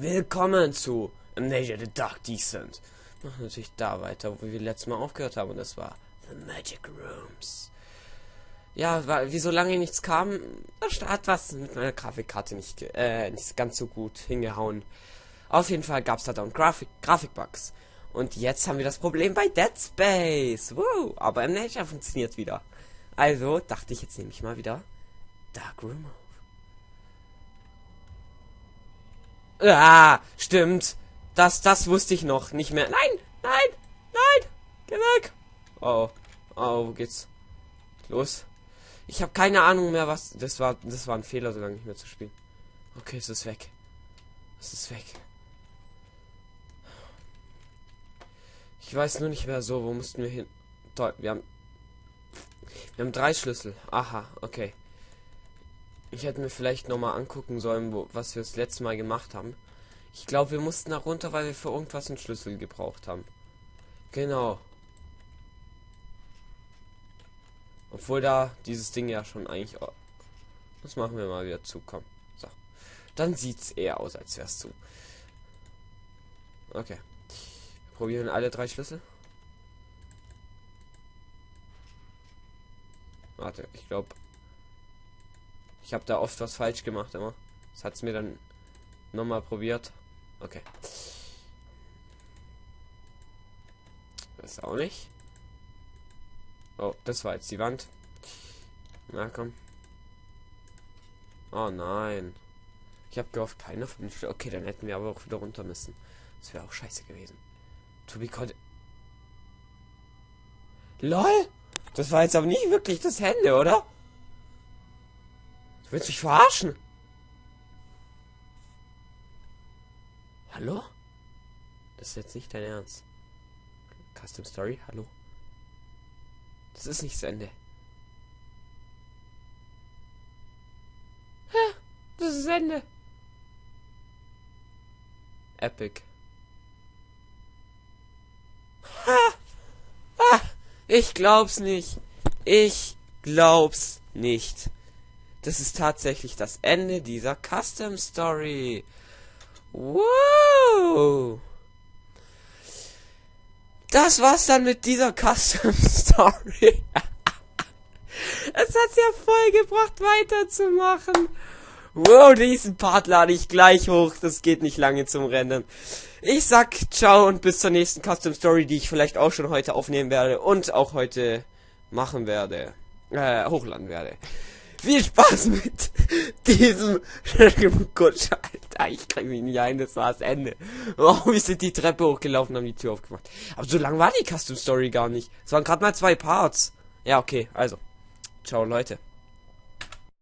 Willkommen zu Amnesia the Dark Descent. Machen natürlich da weiter, wo wir letztes Mal aufgehört haben, und das war The Magic Rooms. Ja, weil, wie so lange nichts kam, hat was mit meiner Grafikkarte nicht, äh, nicht ganz so gut hingehauen. Auf jeden Fall gab es da dann Grafik Grafikbugs. Und jetzt haben wir das Problem bei Dead Space. Woo, aber Amnesia funktioniert wieder. Also dachte ich, jetzt nehme ich mal wieder Dark Room Ah, stimmt. Das, das wusste ich noch nicht mehr. Nein, nein, nein, geh weg. Oh, oh, wo geht's los? Ich habe keine Ahnung mehr, was. Das war, das war ein Fehler, so lange nicht mehr zu spielen. Okay, es ist weg. Es ist weg. Ich weiß nur nicht mehr so, wo mussten wir hin. Toll, wir haben. Wir haben drei Schlüssel. Aha, okay. Ich hätte mir vielleicht noch mal angucken sollen, wo, was wir das letzte Mal gemacht haben. Ich glaube, wir mussten da runter, weil wir für irgendwas einen Schlüssel gebraucht haben. Genau. Obwohl da dieses Ding ja schon eigentlich... Das machen wir mal wieder zu, komm. So. Dann sieht's eher aus, als wär's zu. Okay. Wir probieren alle drei Schlüssel. Warte, ich glaube... Ich habe da oft was falsch gemacht immer. Das hat's mir dann nochmal probiert. Okay. Das auch nicht. Oh, das war jetzt die Wand. Na komm. Oh nein. Ich habe gehofft, keiner von den Okay, dann hätten wir aber auch wieder runter müssen. Das wäre auch scheiße gewesen. To be called. LOL! Das war jetzt aber nicht wirklich das Hände, oder? Du willst mich verarschen? Hallo? Das ist jetzt nicht dein Ernst. Custom Story, hallo? Das ist nicht das Ende. Hä? Das ist das Ende. Epic. Ha! Ah! Ich glaub's nicht. Ich glaub's nicht. Das ist tatsächlich das Ende dieser Custom Story. Wow! Das war's dann mit dieser Custom Story. es hat's ja voll gebracht, weiterzumachen. Wow, diesen Part lade ich gleich hoch. Das geht nicht lange zum Rennen. Ich sag ciao und bis zur nächsten Custom Story, die ich vielleicht auch schon heute aufnehmen werde und auch heute machen werde. Äh, hochladen werde. Viel Spaß mit diesem Kutscher. Alter, ich krieg mich nicht ein, das war das Ende. Oh, wir sind die Treppe hochgelaufen, haben die Tür aufgemacht. Aber so lang war die Custom Story gar nicht. Es waren gerade mal zwei Parts. Ja, okay, also. Ciao, Leute.